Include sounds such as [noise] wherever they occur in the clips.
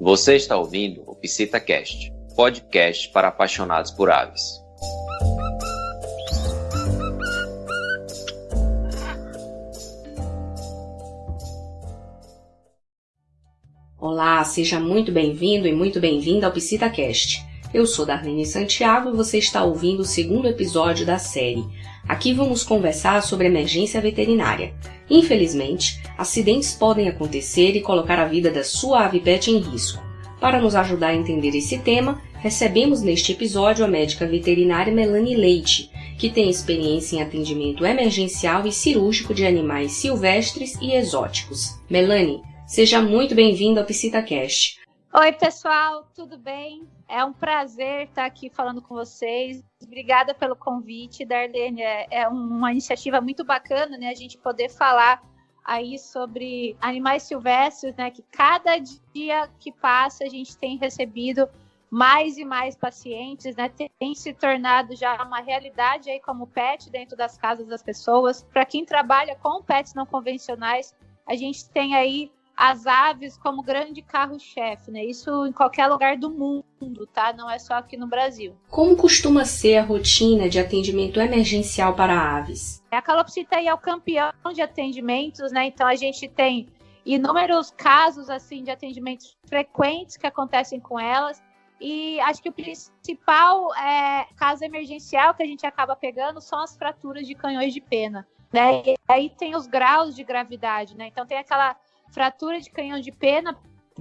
Você está ouvindo o PsitaCast, podcast para apaixonados por aves. Olá, seja muito bem-vindo e muito bem-vinda ao PsitaCast. Eu sou Darlene Santiago e você está ouvindo o segundo episódio da série. Aqui vamos conversar sobre emergência veterinária. Infelizmente, acidentes podem acontecer e colocar a vida da sua ave pet em risco. Para nos ajudar a entender esse tema, recebemos neste episódio a médica veterinária Melanie Leite, que tem experiência em atendimento emergencial e cirúrgico de animais silvestres e exóticos. Melanie, seja muito bem-vinda ao PsitaCast. Oi, pessoal, tudo bem? É um prazer estar aqui falando com vocês. Obrigada pelo convite, Darlene. É, é uma iniciativa muito bacana, né? A gente poder falar aí sobre animais silvestres, né? Que cada dia que passa a gente tem recebido mais e mais pacientes, né? Tem se tornado já uma realidade aí como pet dentro das casas das pessoas. Para quem trabalha com pets não convencionais, a gente tem aí as aves como grande carro-chefe, né? Isso em qualquer lugar do mundo, tá? Não é só aqui no Brasil. Como costuma ser a rotina de atendimento emergencial para aves? A calopsita é o campeão de atendimentos, né? Então a gente tem inúmeros casos assim de atendimentos frequentes que acontecem com elas. E acho que o principal é, caso emergencial que a gente acaba pegando são as fraturas de canhões de pena. Né? E aí tem os graus de gravidade, né? Então tem aquela fratura de canhão de pena.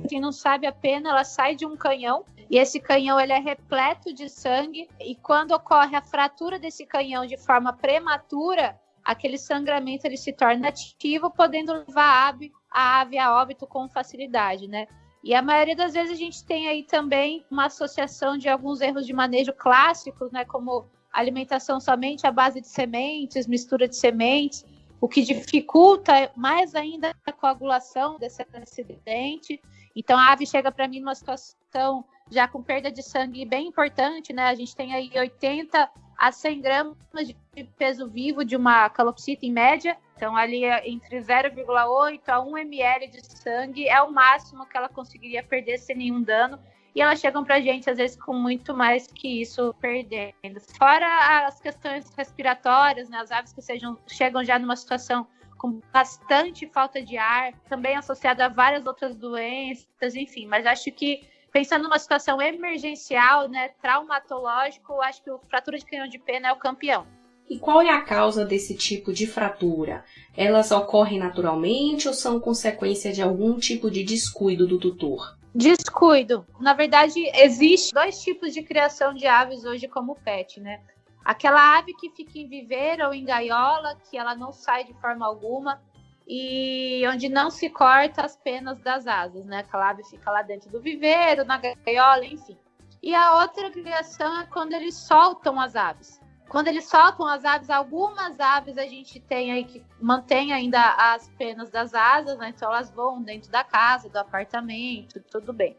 Quem não sabe, a pena ela sai de um canhão e esse canhão ele é repleto de sangue. E quando ocorre a fratura desse canhão de forma prematura, aquele sangramento ele se torna ativo, podendo levar a ave, a ave a óbito com facilidade, né? E a maioria das vezes a gente tem aí também uma associação de alguns erros de manejo clássicos, né? Como alimentação somente à base de sementes, mistura de sementes, o que dificulta mais ainda a coagulação desse acidente. Então a ave chega para mim numa situação já com perda de sangue bem importante, né? A gente tem aí 80 a 100 gramas de peso vivo de uma calopsita em média. Então ali é entre 0,8 a 1 ml de sangue é o máximo que ela conseguiria perder sem nenhum dano e elas chegam para a gente, às vezes, com muito mais que isso perdendo. Fora as questões respiratórias, né, as aves que sejam, chegam já numa situação com bastante falta de ar, também associada a várias outras doenças, enfim, mas acho que pensando numa situação emergencial, né, traumatológico, acho que o fratura de canhão de pena é o campeão. E qual é a causa desse tipo de fratura? Elas ocorrem naturalmente ou são consequência de algum tipo de descuido do tutor? Descuido. Na verdade, existe dois tipos de criação de aves hoje como pet, né? Aquela ave que fica em viveiro ou em gaiola, que ela não sai de forma alguma e onde não se corta as penas das asas, né? Aquela ave fica lá dentro do viveiro, na gaiola, enfim. E a outra criação é quando eles soltam as aves. Quando eles soltam as aves, algumas aves a gente tem aí que mantém ainda as penas das asas, né? Então elas voam dentro da casa, do apartamento, tudo bem.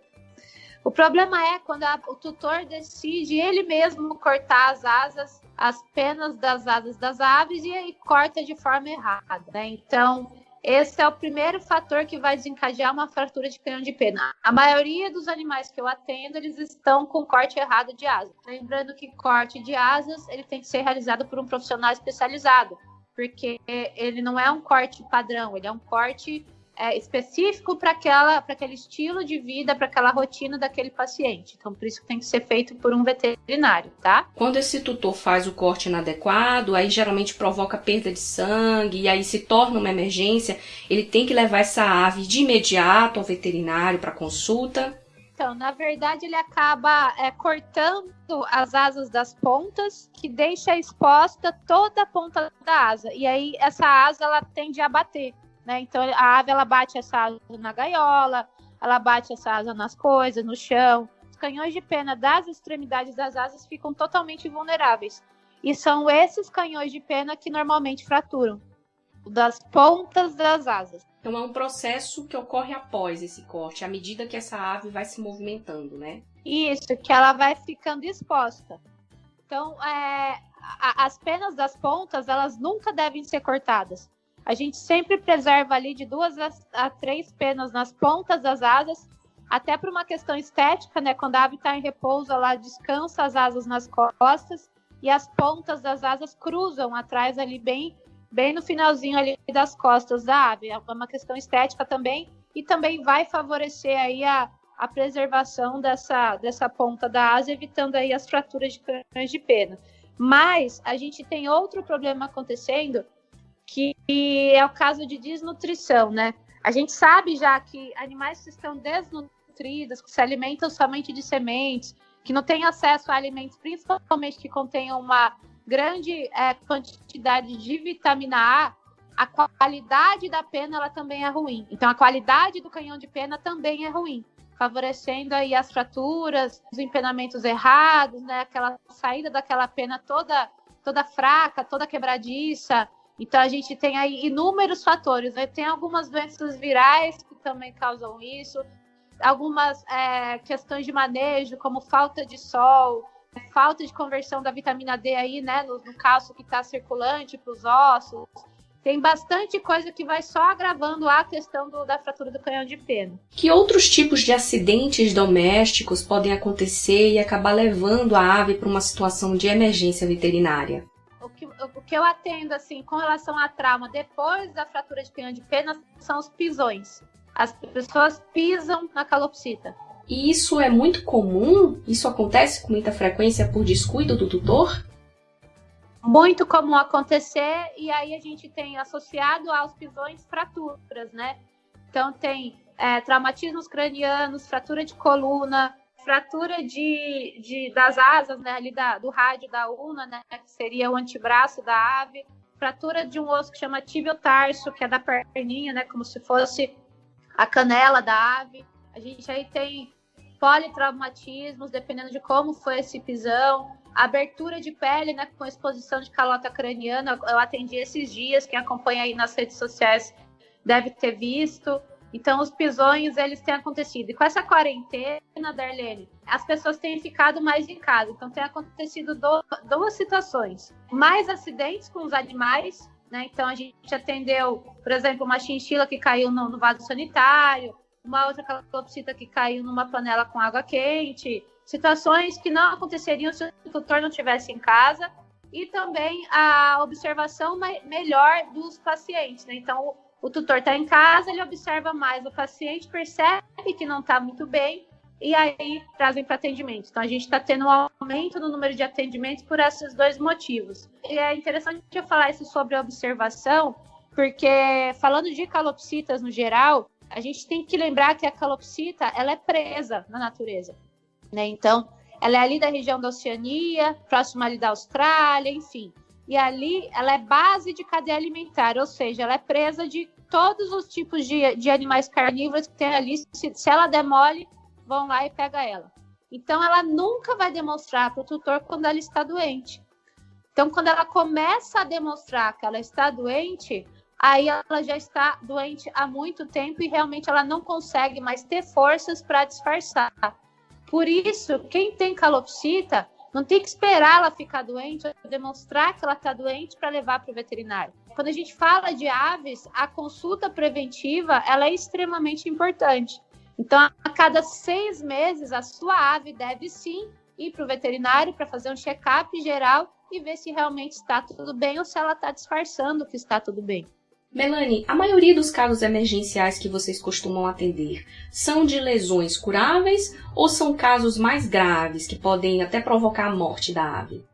O problema é quando a, o tutor decide ele mesmo cortar as asas, as penas das asas das aves e aí corta de forma errada, né? Então, esse é o primeiro fator que vai desencadear uma fratura de canhão de pena. A maioria dos animais que eu atendo, eles estão com corte errado de asa. Lembrando que corte de asas, ele tem que ser realizado por um profissional especializado, porque ele não é um corte padrão, ele é um corte é, específico para aquele estilo de vida, para aquela rotina daquele paciente. Então, por isso que tem que ser feito por um veterinário, tá? Quando esse tutor faz o corte inadequado, aí geralmente provoca perda de sangue e aí se torna uma emergência, ele tem que levar essa ave de imediato ao veterinário para consulta. Então, na verdade, ele acaba é, cortando as asas das pontas, que deixa exposta toda a ponta da asa. E aí, essa asa ela tende a bater. Né? Então a ave ela bate essa asa na gaiola, ela bate essa asa nas coisas, no chão. Os canhões de pena das extremidades das asas ficam totalmente vulneráveis. E são esses canhões de pena que normalmente fraturam das pontas das asas. Então é um processo que ocorre após esse corte, à medida que essa ave vai se movimentando, né? Isso, que ela vai ficando exposta. Então, é, a, as penas das pontas, elas nunca devem ser cortadas. A gente sempre preserva ali de duas a, três penas nas pontas das asas até por uma questão estética, né? Quando a ave está em repouso, ela descansa as asas nas costas e as pontas das asas cruzam atrás ali bem, bem no finalzinho ali das costas da ave. É uma questão estética também e também vai favorecer aí a, a preservação dessa, dessa ponta da asa, evitando aí as fraturas de crânios de pena. Mas a gente tem outro problema acontecendo, que é o caso de desnutrição, né? A gente sabe já que animais que estão desnutridos, que se alimentam somente de sementes, que não têm acesso a alimentos, principalmente que contenham uma grande é, quantidade de vitamina A, a qualidade da pena ela também é ruim. Então a qualidade do canhão de pena também é ruim favorecendo aí as fraturas, os empenamentos errados, né? Aquela saída daquela pena toda toda fraca, toda quebradiça. Então a gente tem aí inúmeros fatores. Né? Tem algumas doenças virais que também causam isso, algumas é, questões de manejo, como falta de sol, falta de conversão da vitamina D aí, né? No, no cálcio que está circulante para os ossos tem bastante coisa que vai só agravando a questão do, da fratura do canhão de pena. Que outros tipos de acidentes domésticos podem acontecer e acabar levando a ave para uma situação de emergência veterinária? O que, eu atendo assim com relação a trauma depois da fratura de canhão de pena são os pisões. As pessoas pisam na calopsita. E isso é muito comum? Isso acontece com muita frequência por descuido do tutor? muito comum acontecer, e aí a gente tem associado aos pisões fraturas, né? Então tem é, traumatismos cranianos, fratura de coluna, fratura de, de, das asas, né, ali da, do rádio da una, né, que seria o antebraço da ave, fratura de um osso que chama tarso, que é da perninha, né, como se fosse a canela da ave. A gente aí tem politraumatismos, dependendo de como foi esse pisão, abertura de pele, né, com exposição de calota craniana. Eu atendi esses dias, quem acompanha aí nas redes sociais deve ter visto. Então, os pisões, eles têm acontecido. E com essa quarentena, Darlene, as pessoas têm ficado mais em casa. Então, tem acontecido do, duas situações. Mais acidentes com os animais, né? Então, a gente atendeu, por exemplo, uma chinchila que caiu no, no vaso sanitário, uma outra calopsita que caiu numa panela com água quente, situações que não aconteceriam se o tutor não estivesse em casa e também a observação melhor dos pacientes. Né? Então, o, tutor está em casa, ele observa mais o paciente, percebe que não está muito bem e aí trazem para atendimento. Então, a gente está tendo um aumento no número de atendimentos por esses dois motivos. E é interessante eu falar isso sobre observação, porque falando de calopsitas no geral, a gente tem que lembrar que a calopsita ela é presa na natureza. Né? Então, ela é ali da região da Oceania, próxima ali da Austrália, enfim. E ali ela é base de cadeia alimentar, ou seja, ela é presa de todos os tipos de, de animais carnívoros que tem ali. Se, se ela demole, vão lá e pega ela. Então, ela nunca vai demonstrar para o tutor quando ela está doente. Então, quando ela começa a demonstrar que ela está doente, aí ela já está doente há muito tempo e realmente ela não consegue mais ter forças para disfarçar. Por isso, quem tem calopsita não tem que esperar ela ficar doente demonstrar que ela está doente para levar para o veterinário. Quando a gente fala de aves, a consulta preventiva ela é extremamente importante. Então, a cada seis meses, a sua ave deve sim ir para o veterinário para fazer um check-up geral e ver se realmente está tudo bem ou se ela está disfarçando que está tudo bem. Melanie, a maioria dos casos emergenciais que vocês costumam atender são de lesões curáveis ou são casos mais graves que podem até provocar a morte da ave?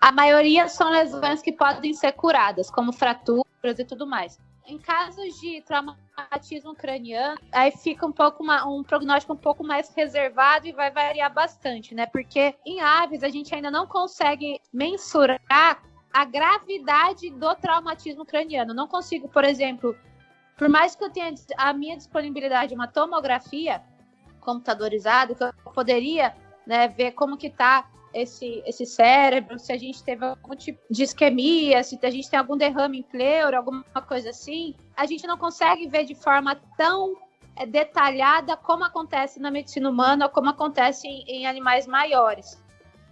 A maioria são lesões que podem ser curadas, como fraturas e tudo mais. Em casos de traumatismo craniano, aí fica um pouco uma, um prognóstico um pouco mais reservado e vai variar bastante, né? Porque em aves a gente ainda não consegue mensurar a gravidade do traumatismo craniano. Não consigo, por exemplo, por mais que eu tenha a minha disponibilidade de uma tomografia computadorizada, que eu poderia né, ver como que está esse, esse cérebro, se a gente teve algum tipo de isquemia, se a gente tem algum derrame em pleura, alguma coisa assim, a gente não consegue ver de forma tão é, detalhada como acontece na medicina humana ou como acontece em, em animais maiores.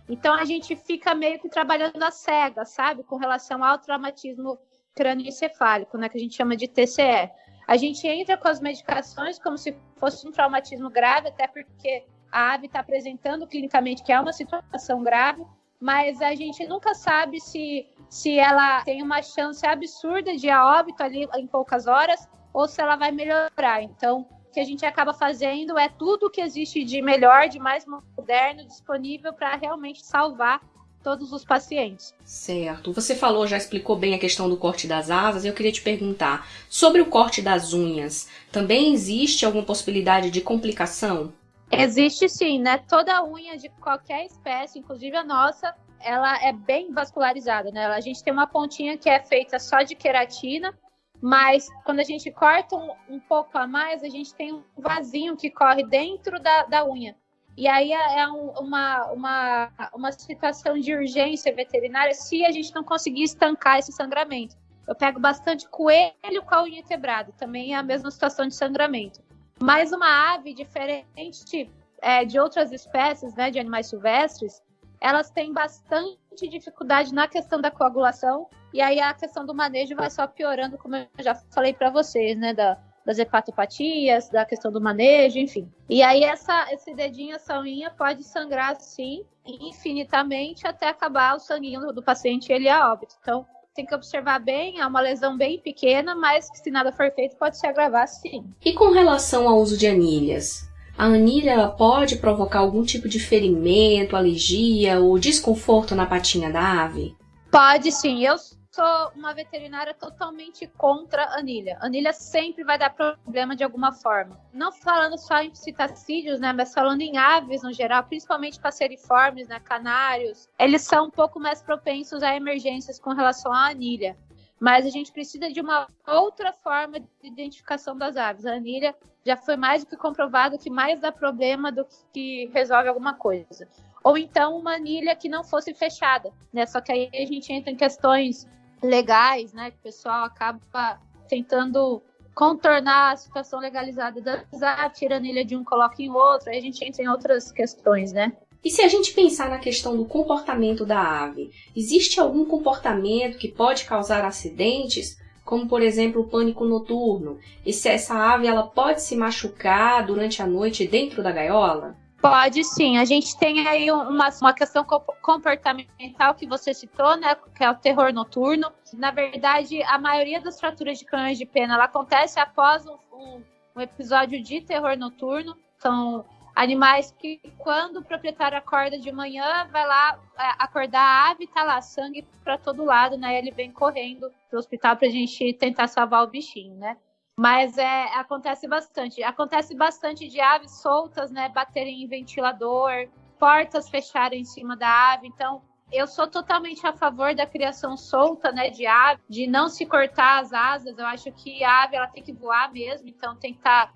Então a gente fica meio que trabalhando a cega, sabe? Com relação ao traumatismo crânioencefálico, né? Que a gente chama de TCE. A gente entra com as medicações como se fosse um traumatismo grave, até porque a ave está apresentando clinicamente que é uma situação grave, mas a gente nunca sabe se, se ela tem uma chance absurda de a óbito ali em poucas horas ou se ela vai melhorar. Então, que a gente acaba fazendo é tudo que existe de melhor, de mais moderno, disponível para realmente salvar todos os pacientes. Certo. Você falou, já explicou bem a questão do corte das asas. Eu queria te perguntar sobre o corte das unhas. Também existe alguma possibilidade de complicação? Existe sim, né? Toda unha de qualquer espécie, inclusive a nossa, ela é bem vascularizada, né? A gente tem uma pontinha que é feita só de queratina, mas quando a gente corta um, um pouco a mais, a gente tem um vasinho que corre dentro da, da unha. E aí é, é um, uma, uma, uma situação de urgência veterinária se a gente não conseguir estancar esse sangramento. Eu pego bastante coelho com a unha quebrada, também é a mesma situação de sangramento. Mas uma ave diferente é, de outras espécies, né, de animais silvestres, elas têm bastante dificuldade na questão da coagulação, e aí a questão do manejo vai só piorando, como eu já falei para vocês, né, da, das hepatopatias, da questão do manejo, enfim. E aí essa, esse dedinho, essa unha pode sangrar assim infinitamente até acabar o sanguinho do, paciente ele a óbito. Então tem que observar bem, é uma lesão bem pequena, mas que se nada for feito pode se agravar sim. E com relação ao uso de anilhas? A anilha pode provocar algum tipo de ferimento, alergia ou desconforto na patinha da ave? Pode sim. Eu sou uma veterinária totalmente contra anilha. Anilha sempre vai dar problema de alguma forma. Não falando só em citacídeos, né, mas falando em aves no geral, principalmente passeriformes, né, canários, eles são um pouco mais propensos a emergências com relação à anilha. Mas a gente precisa de uma outra forma de identificação das aves. A anilha já foi mais do que comprovado que mais dá problema do que resolve alguma coisa. Ou então uma anilha que não fosse fechada, né? Só que aí a gente entra em questões legais, né? Que o pessoal acaba tentando contornar a situação legalizada das ah, tira a anilha de um, coloca em outro, aí a gente entra em outras questões, né? E se a gente pensar na questão do comportamento da ave, existe algum comportamento que pode causar acidentes, como por exemplo o pânico noturno? E se essa ave ela pode se machucar durante a noite dentro da gaiola? Pode sim. A gente tem aí uma, uma questão comportamental que você citou, né? Que é o terror noturno. Na verdade, a maioria das fraturas de canhões de pena ela acontece após um, um, episódio de terror noturno. São animais que, quando o proprietário acorda de manhã, vai lá é, acordar a ave, tá lá sangue para todo lado, né? Ele vem correndo pro hospital pra gente tentar salvar o bichinho, né? Mas é, acontece bastante. Acontece bastante de aves soltas, né? Baterem em ventilador, portas fecharem em cima da ave. Então, eu sou totalmente a favor da criação solta, né, de ave, de não se cortar as asas. Eu acho que a ave ela tem que voar mesmo, então tem que estar.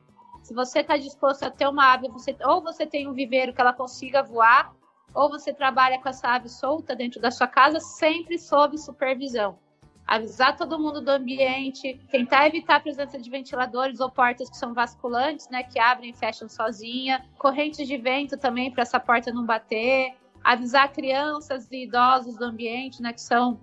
Se você está disposto a ter uma ave, você, ou você tem um viveiro que ela consiga voar, ou você trabalha com essa ave solta dentro da sua casa, sempre sob supervisão. Avisar todo mundo do ambiente, tentar evitar a presença de ventiladores ou portas que são vasculantes, né, que abrem e fecham sozinha, correntes de vento também para essa porta não bater, avisar crianças e idosos do ambiente, né, que são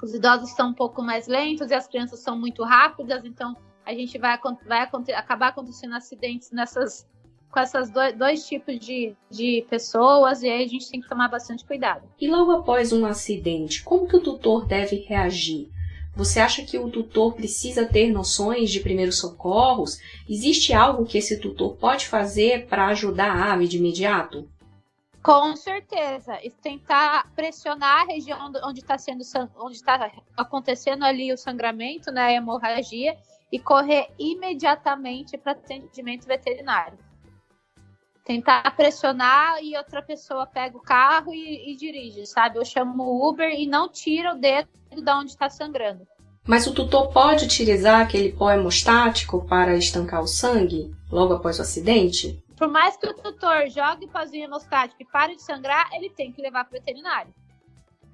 os idosos são um pouco mais lentos e as crianças são muito rápidas, então a gente vai, vai acabar acontecendo acidentes nessas com esses dois, dois, tipos de, de pessoas e aí a gente tem que tomar bastante cuidado. E logo após um acidente, como que o tutor deve reagir? Você acha que o tutor precisa ter noções de primeiros socorros? Existe algo que esse tutor pode fazer para ajudar a ave de imediato? Com certeza. E tentar pressionar a região onde está sendo onde está acontecendo ali o sangramento, né, a hemorragia, e correr imediatamente para atendimento veterinário. Tentar pressionar e outra pessoa pega o carro e, e dirige, sabe? Eu chamo o Uber e não tira o dedo da onde está sangrando. Mas o tutor pode utilizar aquele pó hemostático para estancar o sangue logo após o acidente? Por mais que o tutor jogue o pozinho hemostático e pare de sangrar, ele tem que levar para o veterinário.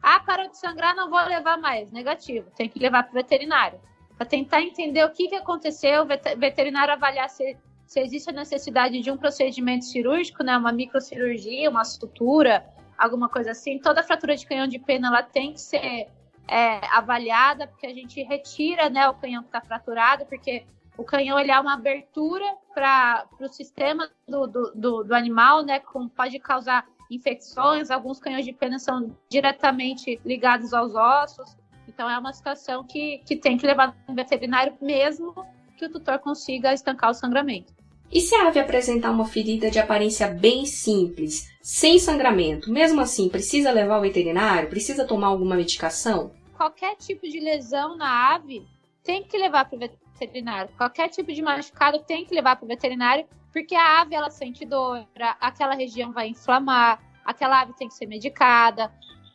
Ah, parou de sangrar, não vou levar mais. Negativo, tem que levar para o veterinário. Para tentar entender o que, que aconteceu, o veterinário avaliar se, se existe a necessidade de um procedimento cirúrgico, né, uma microcirurgia, uma sutura, alguma coisa assim. Toda fratura de canhão de pena ela tem que ser é, avaliada, porque a gente retira né, o canhão que está fraturado, porque O canhão ele é uma abertura para o sistema do, do, do, do, animal, né? Como pode causar infecções. Alguns canhões de pena são diretamente ligados aos ossos. Então é uma situação que, que tem que levar no veterinário mesmo que o tutor consiga estancar o sangramento. E se a ave apresentar uma ferida de aparência bem simples, sem sangramento, mesmo assim precisa levar ao veterinário? Precisa tomar alguma medicação? Qualquer tipo de lesão na ave tem que levar para o veterinário. Qualquer tipo de machucado tem que levar para o veterinário, porque a ave ela sente dor, aquela região vai inflamar, aquela ave tem que ser medicada.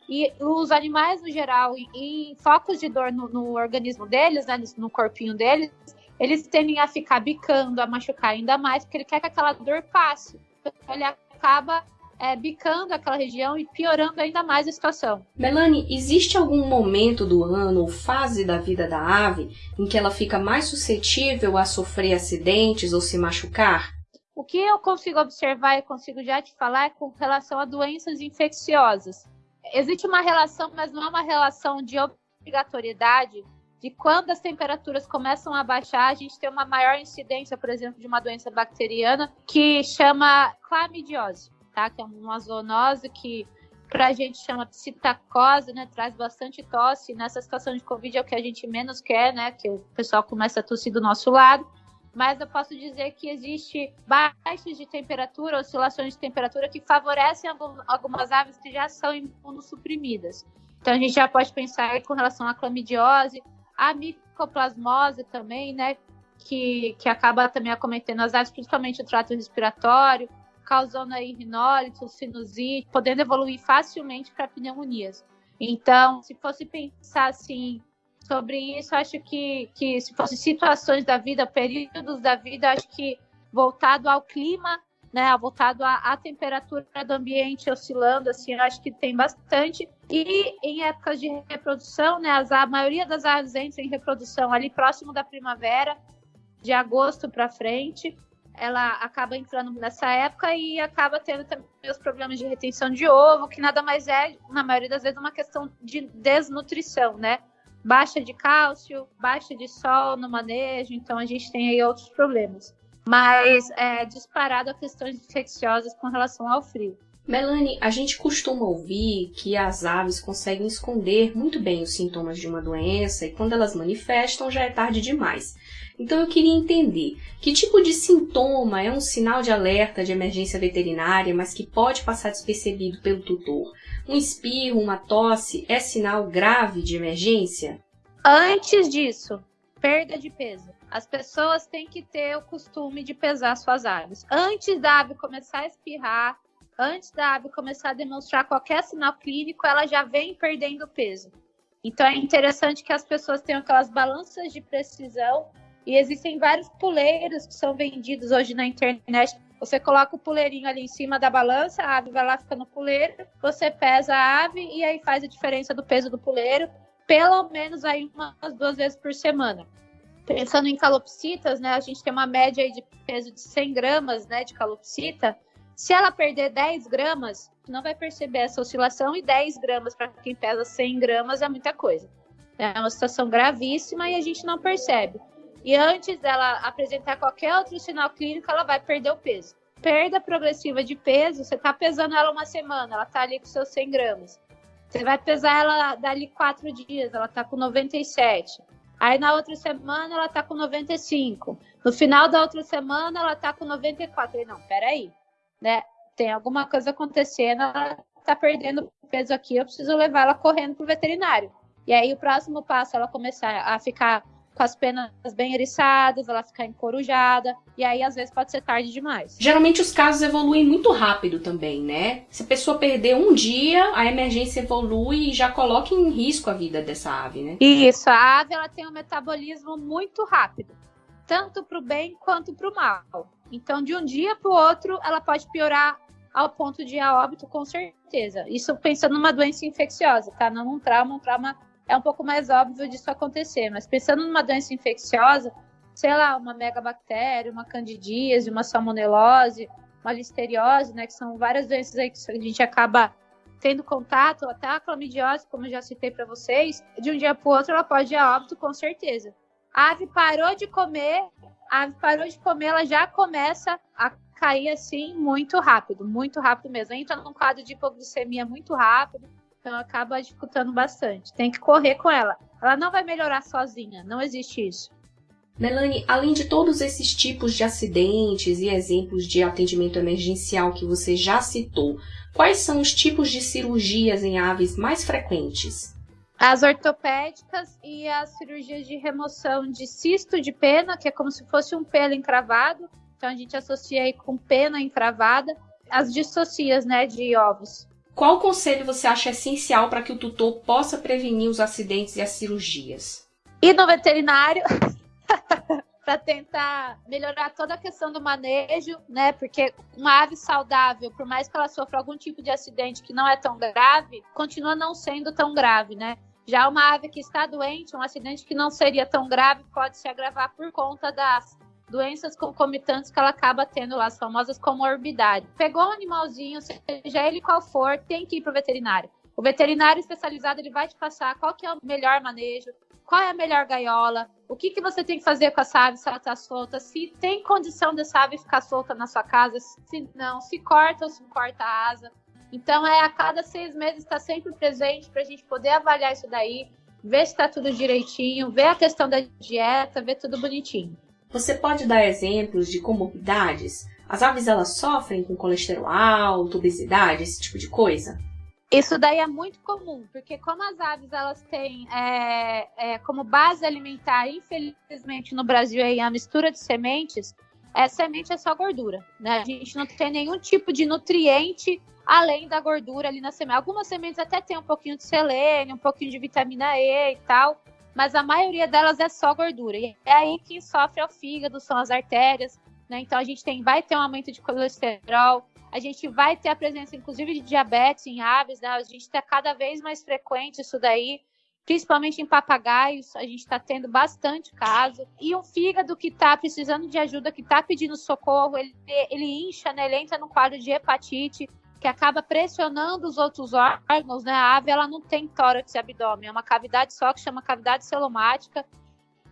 E os animais, no geral, em, focos de dor no, no organismo deles, né, no corpinho deles, eles tendem a ficar bicando, a machucar ainda mais, porque ele quer que aquela dor passe. Então, ele acaba é, bicando aquela região e piorando ainda mais a situação. Melanie, existe algum momento do ano ou fase da vida da ave em que ela fica mais suscetível a sofrer acidentes ou se machucar? O que eu consigo observar e consigo já te falar é com relação a doenças infecciosas. Existe uma relação, mas não é uma relação de obrigatoriedade de quando as temperaturas começam a baixar, a gente tem uma maior incidência, por exemplo, de uma doença bacteriana que chama clamidiose, tá? Que é uma zoonose que para a gente chama psitacose, né? Traz bastante tosse. Nessa situação de Covid é o que a gente menos quer, né? Que o pessoal começa a tossir do nosso lado. Mas eu posso dizer que existe baixas de temperatura, oscilações de temperatura que favorecem algumas aves que já são imunossuprimidas. Então a gente já pode pensar com relação à clamidiose, a micoplasmose também, né? Que, que acaba também acometendo as aves, principalmente o trato respiratório, causando aí rinólito, sinusite, podendo evoluir facilmente para pneumonias. Então, se fosse pensar assim sobre isso, acho que, que se fosse situações da vida, períodos da vida, acho que voltado ao clima né, voltado à, à, temperatura do ambiente oscilando, assim, acho que tem bastante. E em épocas de reprodução, né, as, a maioria das aves entra em reprodução ali próximo da primavera, de agosto para frente. Ela acaba entrando nessa época e acaba tendo também os problemas de retenção de ovo, que nada mais é, na maioria das vezes, uma questão de desnutrição, né? Baixa de cálcio, baixa de sol no manejo, então a gente tem aí outros problemas mas é disparado a questões infecciosas com relação ao frio. Melanie, a gente costuma ouvir que as aves conseguem esconder muito bem os sintomas de uma doença e quando elas manifestam já é tarde demais. Então eu queria entender que tipo de sintoma é um sinal de alerta de emergência veterinária, mas que pode passar despercebido pelo tutor. Um espirro, uma tosse é sinal grave de emergência? Antes disso, perda de peso. As pessoas têm que ter o costume de pesar suas aves. Antes da ave começar a espirrar, antes da ave começar a demonstrar qualquer sinal clínico, ela já vem perdendo peso. Então é interessante que as pessoas tenham aquelas balanças de precisão e existem vários puleiros que são vendidos hoje na internet. Você coloca o puleirinho ali em cima da balança, a ave vai lá fica no puleiro, você pesa a ave e aí faz a diferença do peso do puleiro, pelo menos aí umas duas vezes por semana pensando em calopsitas, né, a gente tem uma média de peso de 100 gramas né, de calopsita. Se ela perder 10 gramas, não vai perceber essa oscilação, e 10 gramas para quem pesa 100 gramas é muita coisa. É uma situação gravíssima e a gente não percebe. E antes dela apresentar qualquer outro sinal clínico, ela vai perder o peso. Perda progressiva de peso, você está pesando ela uma semana, ela está ali com seus 100 gramas. Você vai pesar ela dali quatro dias, ela está com 97. Aí na outra semana ela tá com 95. No final da outra semana ela tá com 94. Eu falei, não, peraí, né? Tem alguma coisa acontecendo, ela tá perdendo peso aqui, eu preciso levar ela correndo pro veterinário. E aí o próximo passo é ela começar a ficar com as penas bem eriçadas, ela ficar encorujada, e aí às vezes pode ser tarde demais. Geralmente os casos evoluem muito rápido também, né? Se a pessoa perder um dia, a emergência evolui e já coloca em risco a vida dessa ave, né? Isso, a ave ela tem um metabolismo muito rápido, tanto para o bem quanto para o mal. Então, de um dia para o outro, ela pode piorar ao ponto de ir a óbito, com certeza. Isso pensando numa doença infecciosa, tá? Não um trauma, um trauma é um pouco mais óbvio disso acontecer. Mas pensando numa doença infecciosa, sei lá, uma megabactéria, uma candidíase, uma salmonelose, uma listeriose, né, que são várias doenças aí que a gente acaba tendo contato, até a clamidiose, como eu já citei para vocês, de um dia para o outro ela pode ir a óbito com certeza. A ave parou de comer, a ave parou de comer, ela já começa a cair assim muito rápido, muito rápido mesmo. Entra num quadro de hipoglicemia muito rápido, então acaba dificultando bastante. Tem que correr com ela. Ela não vai melhorar sozinha, não existe isso. Melanie, além de todos esses tipos de acidentes e exemplos de atendimento emergencial que você já citou, quais são os tipos de cirurgias em aves mais frequentes? As ortopédicas e as cirurgias de remoção de cisto de pena, que é como se fosse um pelo encravado. Então a gente associa aí com pena encravada. As distocias, né, de ovos. Qual conselho você acha essencial para que o tutor possa prevenir os acidentes e as cirurgias? Ir no veterinário [laughs] para tentar melhorar toda a questão do manejo, né? Porque uma ave saudável, por mais que ela sofra algum tipo de acidente que não é tão grave, continua não sendo tão grave, né? Já uma ave que está doente, um acidente que não seria tão grave, pode se agravar por conta das doenças concomitantes que ela acaba tendo lá, as famosas comorbidades. Pegou um animalzinho, seja ele qual for, tem que ir para o veterinário. O veterinário especializado ele vai te passar qual que é o melhor manejo, qual é a melhor gaiola, o que, que você tem que fazer com essa ave se ela está solta, se tem condição dessa ave ficar solta na sua casa, se não, se corta ou se corta a asa. Então, é a cada seis meses está sempre presente para a gente poder avaliar isso daí, ver se está tudo direitinho, ver a questão da dieta, ver tudo bonitinho. Você pode dar exemplos de comorbidades? As aves elas sofrem com colesterol alto, obesidade, esse tipo de coisa? Isso daí é muito comum, porque como as aves elas têm é, é, como base alimentar, infelizmente no Brasil a mistura de sementes, é, semente é só gordura, né? A gente não tem nenhum tipo de nutriente além da gordura ali na semente. Algumas sementes até tem um pouquinho de selênio, um pouquinho de vitamina E e tal, mas a maioria delas é só gordura. E é aí quem sofre o fígado, são as artérias, né? Então a gente tem, vai ter um aumento de colesterol, a gente vai ter a presença, inclusive, de diabetes em aves, né? A gente está cada vez mais frequente isso daí, principalmente em papagaios, a gente está tendo bastante caso. E um fígado que está precisando de ajuda, que está pedindo socorro, ele, ele incha, né? Ele entra no quadro de hepatite, que acaba pressionando os outros órgãos, né? A ave, ela não tem tórax e abdômen, é uma cavidade só que chama cavidade celomática.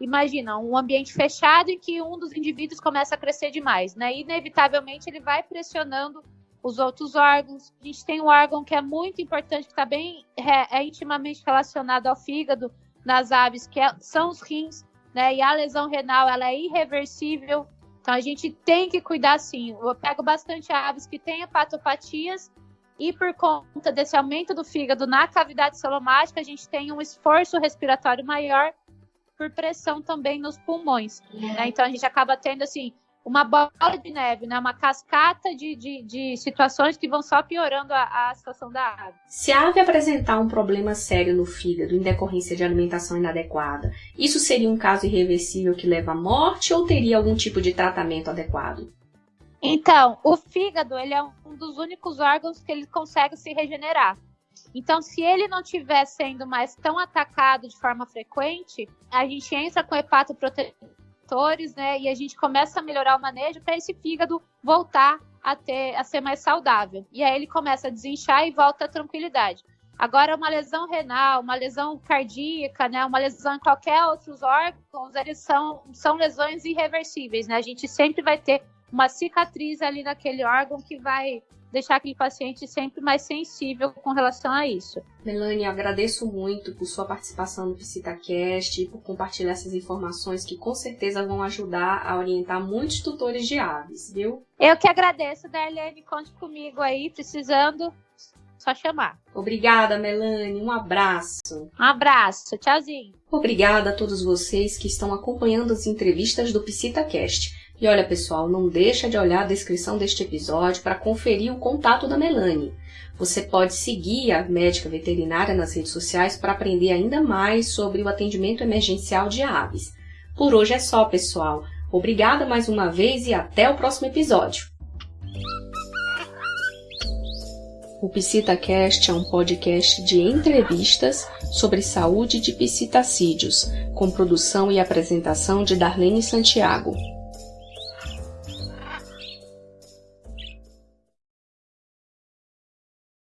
Imagina, um ambiente fechado em que um dos indivíduos começa a crescer demais, né? Inevitavelmente ele vai pressionando os outros órgãos. A gente tem um órgão que é muito importante, que está bem é, é, intimamente relacionado ao fígado nas aves, que é, são os rins, né? E a lesão renal ela é irreversível. Então a gente tem que cuidar sim. Eu pego bastante aves que têm hepatopatias e por conta desse aumento do fígado na cavidade celomática, a gente tem um esforço respiratório maior por pressão também nos pulmões. Né? Então a gente acaba tendo assim uma bola de neve, né? uma cascata de, de, de situações que vão só piorando a, a, situação da ave. Se a ave apresentar um problema sério no fígado em decorrência de alimentação inadequada, isso seria um caso irreversível que leva à morte ou teria algum tipo de tratamento adequado? Então, o fígado ele é um dos únicos órgãos que ele consegue se regenerar. Então, se ele não estiver sendo mais tão atacado de forma frequente, a gente entra com hepatoprotetores, né? E a gente começa a melhorar o manejo para esse fígado voltar a, ter, a ser mais saudável. E aí ele começa a desinchar e volta à tranquilidade. Agora, uma lesão renal, uma lesão cardíaca, né, uma lesão em qualquer outros órgãos, eles são, são lesões irreversíveis, né? A gente sempre vai ter uma cicatriz ali naquele órgão que vai deixar aquele paciente sempre mais sensível com relação a isso. Melanie, agradeço muito por sua participação no PsitaCast e por compartilhar essas informações que com certeza vão ajudar a orientar muitos tutores de aves, viu? Eu que agradeço, Darlene. Conte comigo aí, precisando, só chamar. Obrigada, Melanie. Um abraço. Um abraço. Tchauzinho. Obrigada a todos vocês que estão acompanhando as entrevistas do PsitaCast. E olha, pessoal, não deixa de olhar a descrição deste episódio para conferir o contato da Melanie. Você pode seguir a médica veterinária nas redes sociais para aprender ainda mais sobre o atendimento emergencial de aves. Por hoje é só, pessoal. Obrigada mais uma vez e até o próximo episódio. O PsitaCast é um podcast de entrevistas sobre saúde de psitacídeos, com produção e apresentação de Darlene Santiago.